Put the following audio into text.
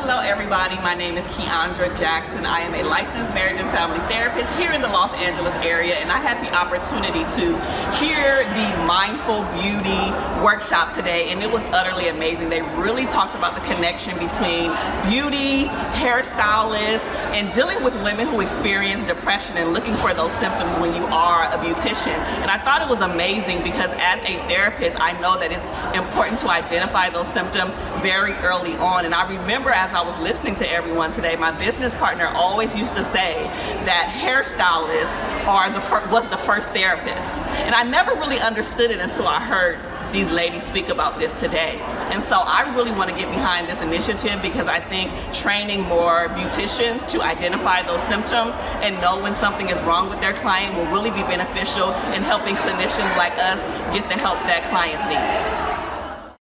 Hello everybody, my name is Keandra Jackson. I am a licensed marriage and family therapist here in the Los Angeles area and I had the opportunity to hear the Mindful Beauty workshop today and it was utterly amazing. They really talked about the connection between beauty, hairstylists, and dealing with women who experience depression and looking for those symptoms when you are a beautician. And I thought it was amazing because as a therapist, I know that it's important to identify those symptoms very early on. And I remember as I was listening to everyone today, my business partner always used to say that hairstylists are the was the first therapist. And I never really understood it until I heard these ladies speak about this today. And so I really want to get behind this initiative because I think training more beauticians to identify those symptoms and know when something is wrong with their client will really be beneficial in helping clinicians like us get the help that clients need.